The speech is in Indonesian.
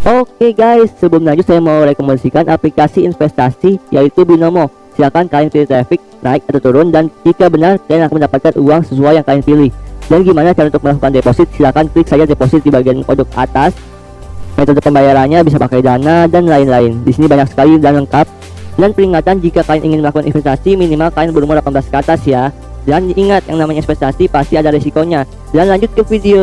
Oke guys, sebelum lanjut saya mau rekomendasikan aplikasi investasi yaitu Binomo. Silakan kalian pilih traffic naik atau turun dan jika benar kalian akan mendapatkan uang sesuai yang kalian pilih. Dan gimana cara untuk melakukan deposit? Silakan klik saja deposit di bagian pojok atas. Metode pembayarannya bisa pakai dana dan lain-lain. Di sini banyak sekali dan lengkap. Dan peringatan jika kalian ingin melakukan investasi minimal kalian berumur 18 ke atas ya. Dan ingat yang namanya investasi pasti ada risikonya. Dan lanjut ke video.